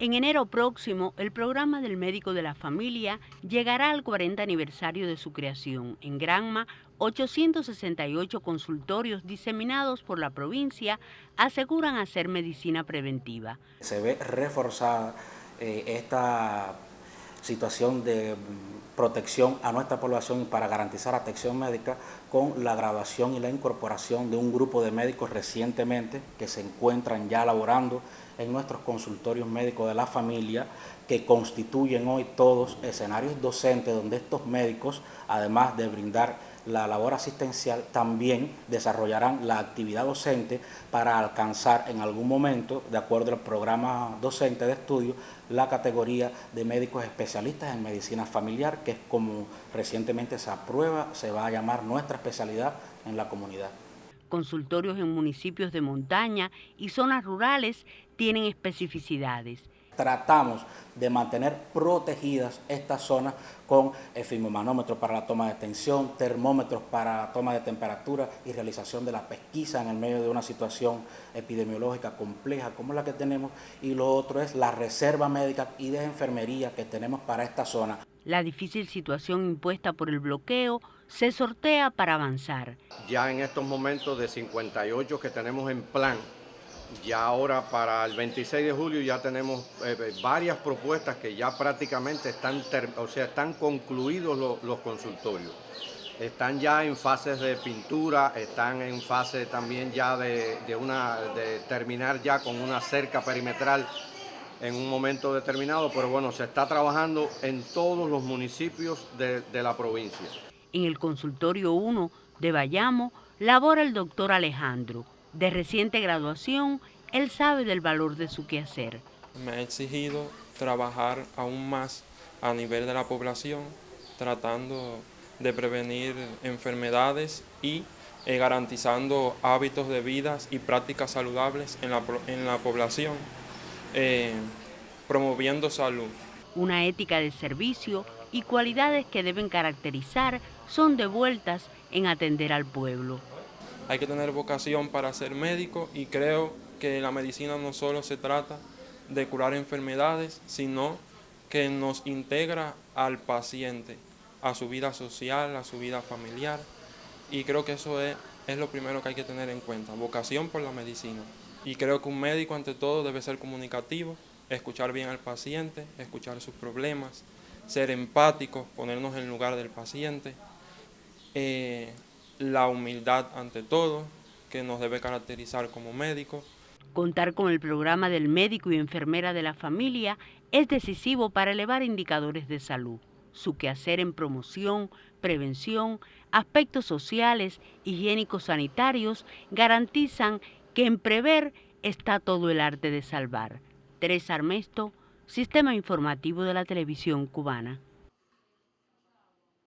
En enero próximo, el programa del médico de la familia llegará al 40 aniversario de su creación. En Granma, 868 consultorios diseminados por la provincia aseguran hacer medicina preventiva. Se ve reforzada eh, esta situación de protección a nuestra población y para garantizar atención médica con la graduación y la incorporación de un grupo de médicos recientemente que se encuentran ya laborando en nuestros consultorios médicos de la familia que constituyen hoy todos escenarios docentes donde estos médicos, además de brindar la labor asistencial, también desarrollarán la actividad docente para alcanzar en algún momento, de acuerdo al programa docente de estudio, la categoría de médicos especialistas en medicina familiar, que es como recientemente se aprueba, se va a llamar nuestra especialidad en la comunidad. Consultorios en municipios de montaña y zonas rurales tienen especificidades tratamos de mantener protegidas estas zonas con efimomanómetros para la toma de tensión, termómetros para la toma de temperatura y realización de la pesquisa en el medio de una situación epidemiológica compleja como la que tenemos y lo otro es la reserva médica y de enfermería que tenemos para esta zona. La difícil situación impuesta por el bloqueo se sortea para avanzar. Ya en estos momentos de 58 que tenemos en plan, ya ahora para el 26 de julio ya tenemos eh, eh, varias propuestas que ya prácticamente están, o sea, están concluidos los consultorios. Están ya en fases de pintura, están en fase también ya de, una, de terminar ya con una cerca perimetral en un momento determinado, pero bueno, se está trabajando en todos los municipios de, de la provincia. En el consultorio 1 de Bayamo labora el doctor Alejandro, de reciente graduación, él sabe del valor de su quehacer. Me ha exigido trabajar aún más a nivel de la población, tratando de prevenir enfermedades y eh, garantizando hábitos de vida y prácticas saludables en la, en la población, eh, promoviendo salud. Una ética de servicio y cualidades que deben caracterizar son devueltas en atender al pueblo hay que tener vocación para ser médico y creo que la medicina no solo se trata de curar enfermedades, sino que nos integra al paciente, a su vida social, a su vida familiar. Y creo que eso es, es lo primero que hay que tener en cuenta, vocación por la medicina. Y creo que un médico ante todo debe ser comunicativo, escuchar bien al paciente, escuchar sus problemas, ser empático, ponernos en lugar del paciente, eh, la humildad ante todo, que nos debe caracterizar como médicos. Contar con el programa del médico y enfermera de la familia es decisivo para elevar indicadores de salud. Su quehacer en promoción, prevención, aspectos sociales, higiénicos sanitarios garantizan que en prever está todo el arte de salvar. Teresa Armesto, Sistema Informativo de la Televisión Cubana.